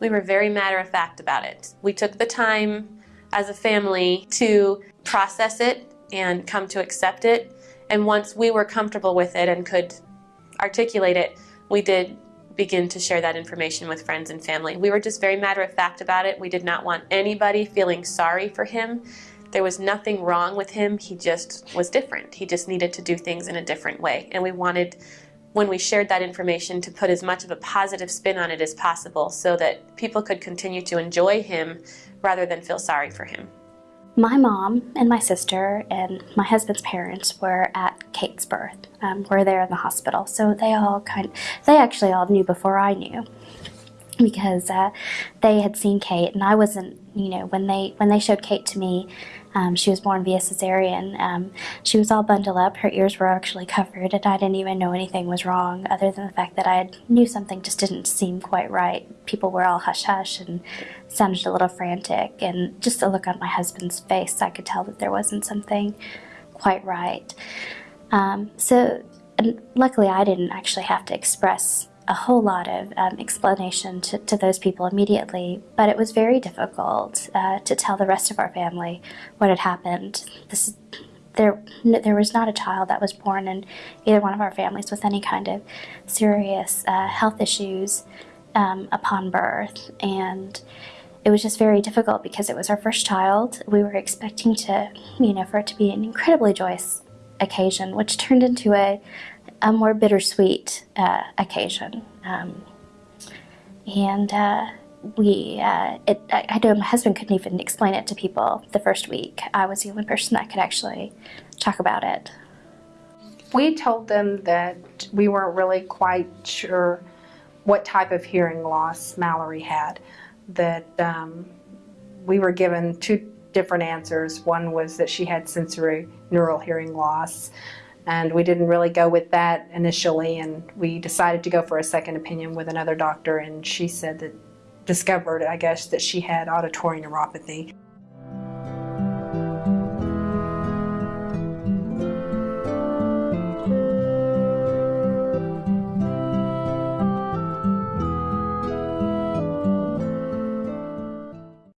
We were very matter of fact about it. We took the time as a family to process it and come to accept it. And once we were comfortable with it and could articulate it, we did begin to share that information with friends and family. We were just very matter of fact about it. We did not want anybody feeling sorry for him. There was nothing wrong with him. He just was different. He just needed to do things in a different way. And we wanted, when we shared that information, to put as much of a positive spin on it as possible so that people could continue to enjoy him rather than feel sorry for him. My mom and my sister and my husband's parents were at Kate's birth. Um, were there in the hospital, so they all kind, they actually all knew before I knew, because uh, they had seen Kate, and I wasn't, you know, when they when they showed Kate to me, um, she was born via cesarean. Um, she was all bundled up. Her ears were actually covered, and I didn't even know anything was wrong, other than the fact that I knew something just didn't seem quite right. People were all hush hush and sounded a little frantic, and just the look on my husband's face, I could tell that there wasn't something quite right. Um, so, luckily, I didn't actually have to express a whole lot of um, explanation to, to, those people immediately, but it was very difficult uh, to tell the rest of our family what had happened. This, there, there was not a child that was born in either one of our families with any kind of serious uh, health issues um, upon birth, and it was just very difficult because it was our first child. We were expecting to, you know, for it to be an incredibly joyous occasion, which turned into a a more bittersweet uh, occasion. Um, and uh, we, uh, it, I, I know my husband couldn't even explain it to people the first week. I was the only person that could actually talk about it. We told them that we weren't really quite sure what type of hearing loss Mallory had. That um, we were given two different answers. One was that she had sensory neural hearing loss and we didn't really go with that initially and we decided to go for a second opinion with another doctor and she said that discovered I guess that she had auditory neuropathy.